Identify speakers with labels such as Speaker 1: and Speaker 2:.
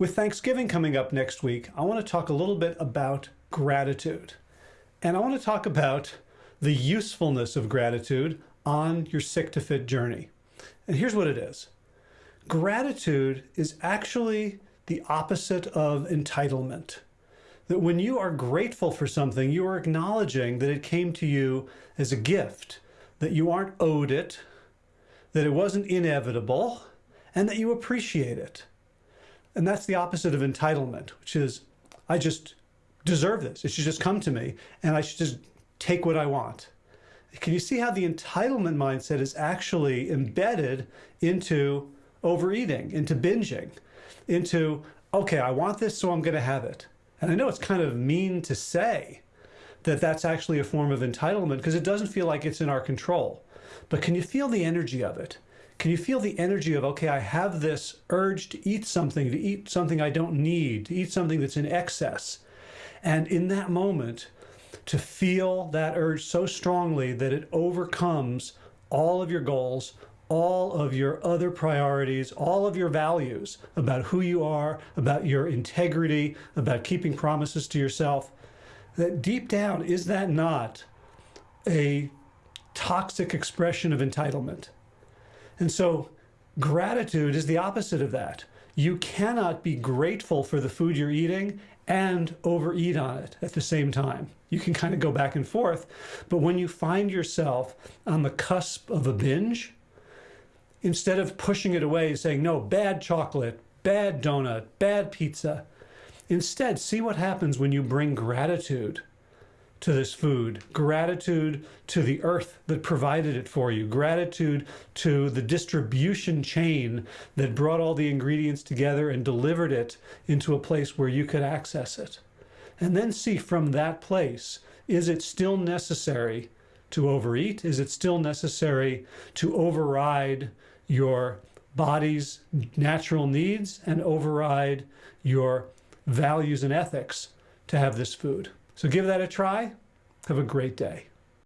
Speaker 1: With Thanksgiving coming up next week, I want to talk a little bit about gratitude. And I want to talk about the usefulness of gratitude on your sick to fit journey. And here's what it is. Gratitude is actually the opposite of entitlement. That when you are grateful for something, you are acknowledging that it came to you as a gift, that you aren't owed it, that it wasn't inevitable, and that you appreciate it. And that's the opposite of entitlement, which is, I just deserve this. It should just come to me and I should just take what I want. Can you see how the entitlement mindset is actually embedded into overeating, into binging, into, okay, I want this, so I'm going to have it. And I know it's kind of mean to say that that's actually a form of entitlement because it doesn't feel like it's in our control. But can you feel the energy of it? Can you feel the energy of, okay, I have this urge to eat something, to eat something I don't need, to eat something that's in excess. And in that moment, to feel that urge so strongly that it overcomes all of your goals, all of your other priorities, all of your values about who you are, about your integrity, about keeping promises to yourself, that deep down, is that not a toxic expression of entitlement? And so gratitude is the opposite of that. You cannot be grateful for the food you're eating and overeat on it at the same time. You can kind of go back and forth. But when you find yourself on the cusp of a binge, instead of pushing it away and saying, no, bad chocolate, bad donut, bad pizza, instead see what happens when you bring gratitude to this food, gratitude to the earth that provided it for you, gratitude to the distribution chain that brought all the ingredients together and delivered it into a place where you could access it. And then see from that place, is it still necessary to overeat? Is it still necessary to override your body's natural needs and override your values and ethics to have this food? So give that a try. Have a great day.